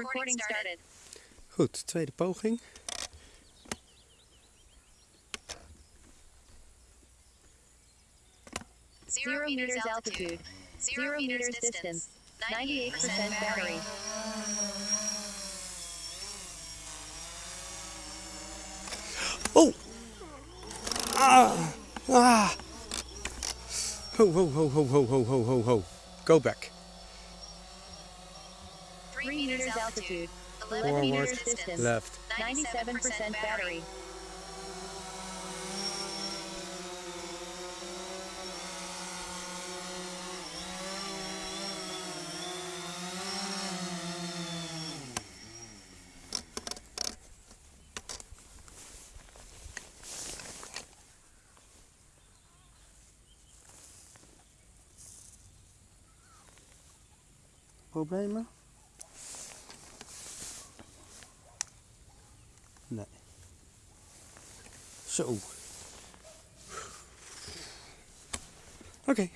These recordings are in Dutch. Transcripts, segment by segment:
Recording started. Goed, tweede poging. Zero meters altitude. Zero meters distance. 98% battery. Oh! Ah! Ah! Ho, ho, ho, ho, ho, ho, ho, ho, ho. Go back. Three meters altitude. 11 Forward, meters distance. left. 97% battery. Problemen? Zo. Oké.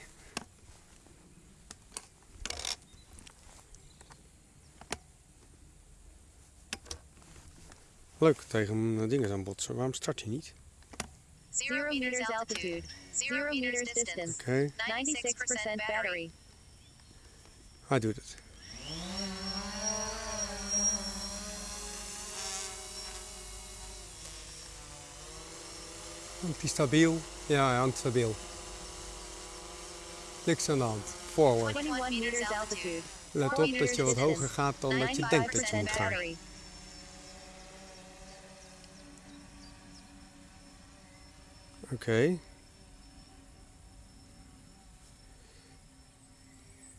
Leuk tegen eh, dingen aan botsen. Waarom start je niet? Zero meters altitude. Zero meters distance. Oké, 96% battery. hij doet het. Hangt hij stabiel? Ja, hij hangt stabiel. Niks aan de hand. Forward. 21 meters altitude. Let op dat je wat hoger gaat dan dat je denkt dat je 95% moet gaan. Oké.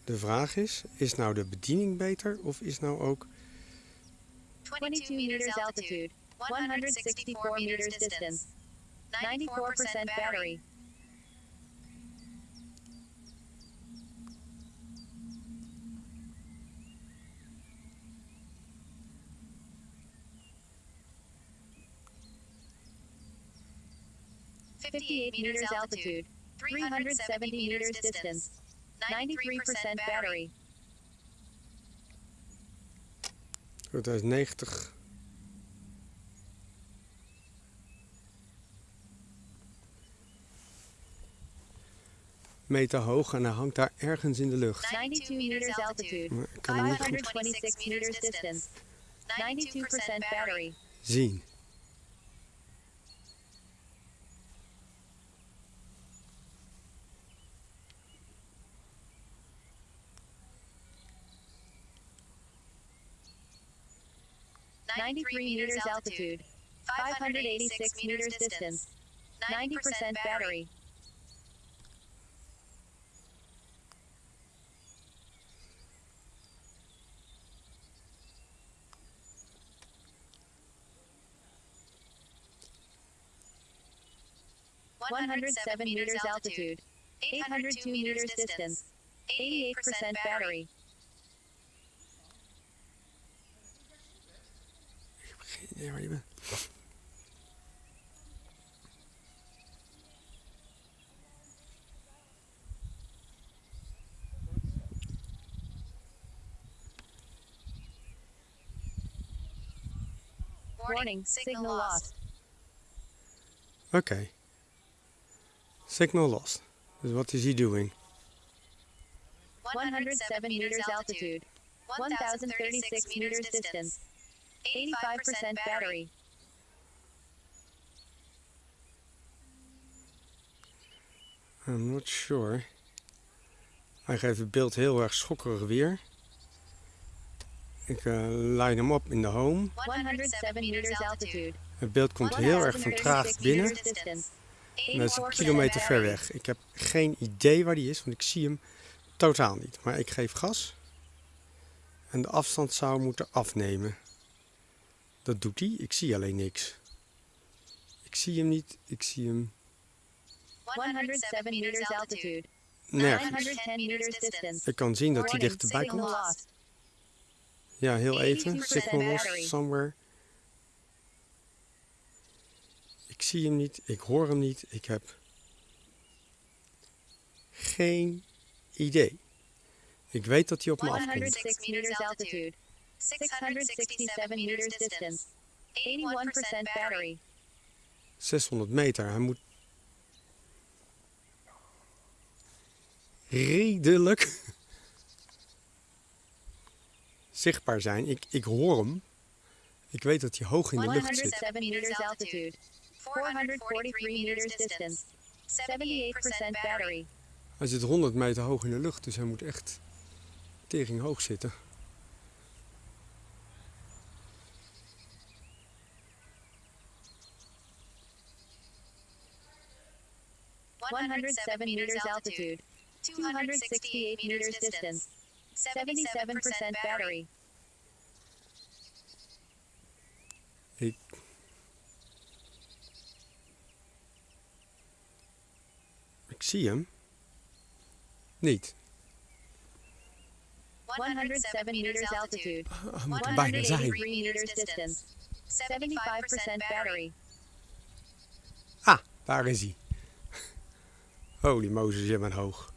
De vraag is, is nou de bediening beter of is nou ook... 22 meters altitude. 164 meters distance. 94% battery. Fifty-eight meters altitude. Three hundred seventy meters distance. Ninety-three percent battery. Goed, hij is 90. Meter hoog en hij hangt daar ergens in de lucht. Ninety-two meters altitude. Maar ik kan hem niet goed 526 meters distance. 92% battery. zien. Ninety-three meters altitude. 586 meters distance. 90% battery. 107 meters altitude, 802 meters distance, 88% battery. Yeah, right, Warning, signal lost. Okay. Signal lost. Dus wat is hij doing? 107 meters altitude. 1036 meters distance. 85% battery. I'm not sure. Hij geeft het beeld heel erg schokkerig weer. Ik eh line hem op in de home. 107 meters altitude. Het beeld komt heel erg vertraagd 1036 binnen. distance. Dat is een 84% kilometer ver weg. Ik heb geen idee waar die is, want ik zie hem totaal niet. Maar ik geef gas. En de afstand zou moeten afnemen. Dat doet hij. Ik zie alleen niks. Ik zie hem niet. Ik zie hem 107 meters altitude. nergens. 910 meters distance. Ik kan zien dat hij dichterbij komt. Ja, heel even. 82% Signal lost somewhere. Ik zie hem niet. Ik hoor hem niet. Ik heb geen idee. Ik weet dat hij op me afkomt. 106 meters altitude. 667 meters distance. 81% battery. 600 meter. Hij moet redelijk zichtbaar zijn. Ik, ik hoor hem. Ik weet dat hij hoog in de lucht zit. 107 meters altitude. 443 meters distance. 78% battery. Hij zit 100 meter hoog in de lucht, dus hij moet echt tering hoog zitten. One hundred seven meters altitude. Two hundred sixty-eight meters distance. Seventy-seven percent battery. Ik... zie hem. Niet. One hundred seven meters altitude. Hij moet er One bijna zijn. meters distance. Seventy-five percent battery. Ah, daar is hij. Holy Mozes, je bent hoog.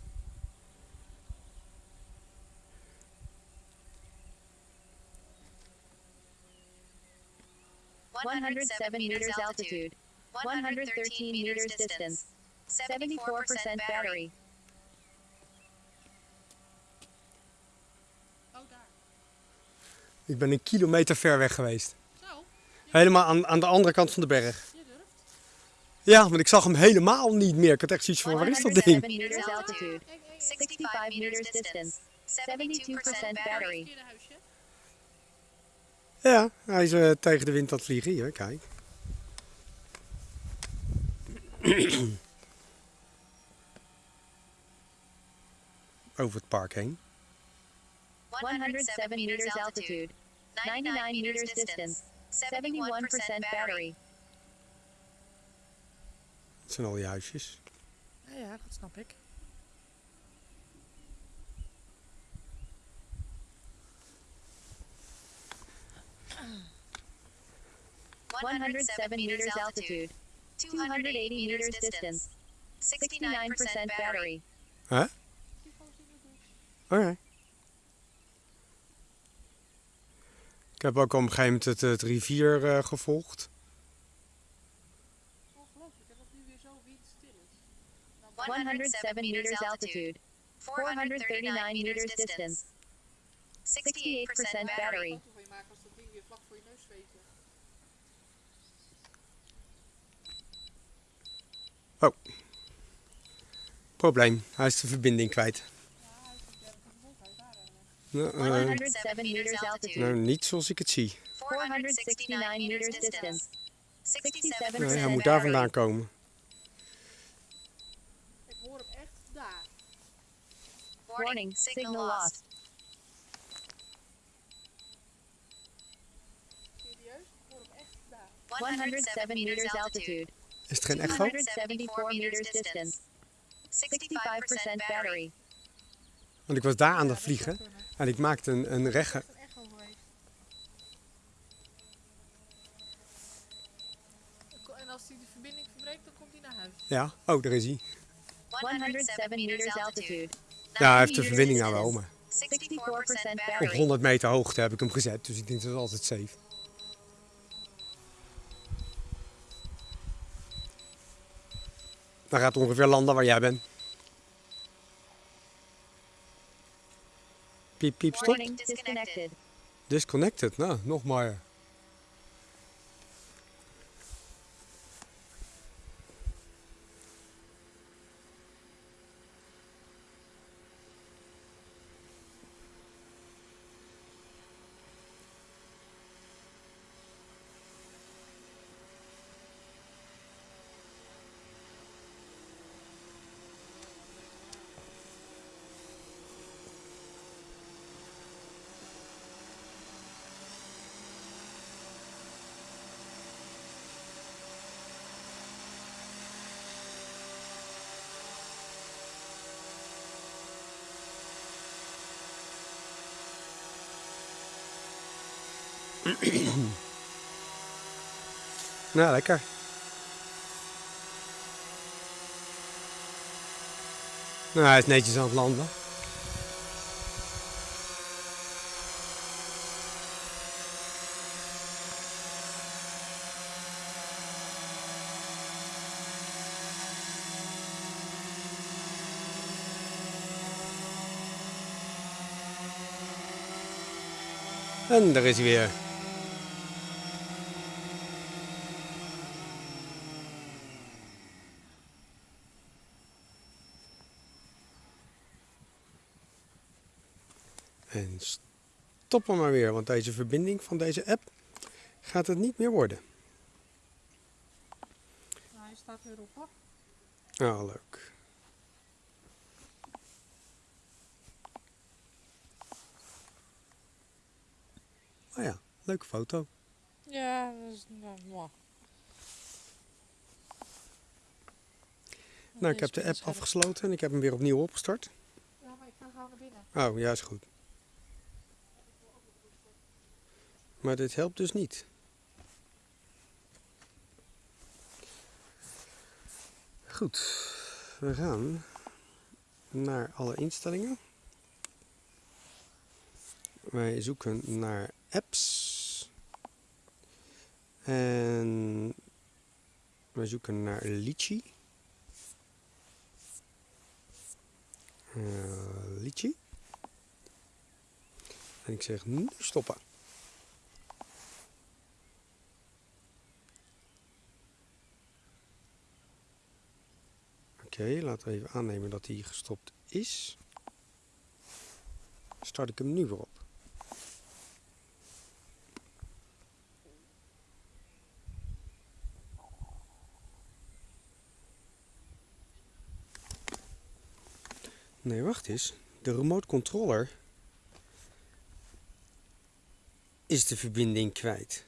One hundred seven meters altitude. One hundred thirteen meters distance. Seventy-four percent battery. Oh, daar. Ik ben een kilometer ver weg geweest. Zo, Helemaal aan, aan de andere kant van de berg. je durft. Ja, maar ik zag hem helemaal niet meer. Ik had echt zoiets van, waar is dat 107 ding? meters altitude. Kijk, kijk, 65 meters distance. 72% battery. Ja, hij is eh, tegen de wind aan het vliegen. Hier, kijk. Over het park heen. 107 meters altitude. 99 meters distance. 71% battery. Dat zijn al die huisjes. Ja, ja, dat snap ik. One hundred seven meters altitude. Two hundred eighty meters distance. Sixty-nine percent battery. Hè? Oké. Ik heb ook op een gegeven moment het, het rivier eh, gevolgd. Ongelooflijk, dat het nu weer zo windstil is. One hundred seven meters altitude. Four hundred thirty-nine meters distance. Sixty-eight percent battery. foto van je maken als dat ding weer vlak voor je neus zweeft. Probleem, hij is de verbinding kwijt. Ja, hij is op 30 volt, hij is daar Nou, One eh, hundred seven meters altitude. nou, niet zoals ik het zie. 469 meters distance. 67% Nee, hij moet daar vandaan komen. Ik hoor hem echt daar. Warning, signal lost. Serieus? Ik hoor hem echt daar. 107 meters altitude. Is het geen echo? 274 meters distance. 65% battery. Want ik was daar aan het dat vliegen en ik maakte een, een. En als hij de verbinding verbreekt, dan komt hij naar huis. Ja, oh, daar is hij. 107 meters altitude. Ja, hij heeft de verbinding nou wel, maar 64% op battery. 100 meter hoogte heb ik hem gezet, dus ik denk dat is altijd safe. Dan gaat ongeveer landen waar jij bent. Piep, piep, stop. Warning, disconnected. Disconnected, nou, nou, lekker. Nou, hij is netjes aan het landen. En daar is weer. En stop hem maar weer, want deze verbinding van deze app gaat het niet meer worden. Nou, hij staat weer op hoor. Ah, leuk. Oh ja, leuke foto. Ja, dat is nou, mooi. Nou, ik heb de app afgesloten en ik heb hem weer opnieuw opgestart. Ja, maar ik ga gauw naar binnen. Oh, ja, is goed. Maar dit helpt dus niet. Goed, we gaan naar alle instellingen. Wij zoeken naar apps. En wij zoeken naar Litchi. Eh, Litchi. En ik zeg nu stoppen. Oké, laten we even aannemen dat hij gestopt is. Start ik hem nu weer op. Nee, wacht eens. De remote controller is de verbinding kwijt.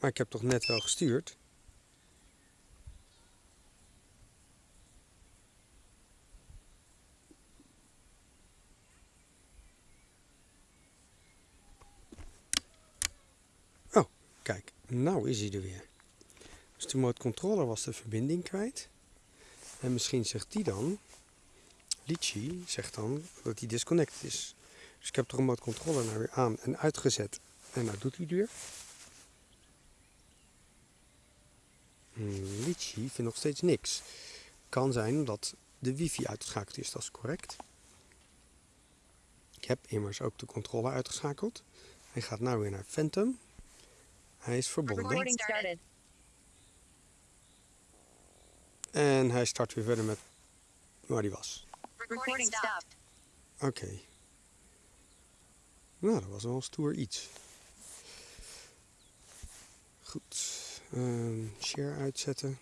Maar ik heb toch net wel gestuurd? Oh, kijk, nou is hij er weer. Dus de remote controller was de verbinding kwijt. En misschien zegt die dan, Litchi zegt dan dat hij disconnected is. Dus ik heb de remote controller nou weer aan en uitgezet. En nou doet hij weer. Litchi vindt nog steeds niks. Kan zijn omdat de wifi uitgeschakeld is, dat is correct. Ik heb immers ook de controller uitgeschakeld. Hij gaat nou weer naar Phantom. Hij is verbonden. En hij start weer verder met waar hij was. Oké. Nou, dat was wel een stoer iets. Goed. Ehm, share uitzetten.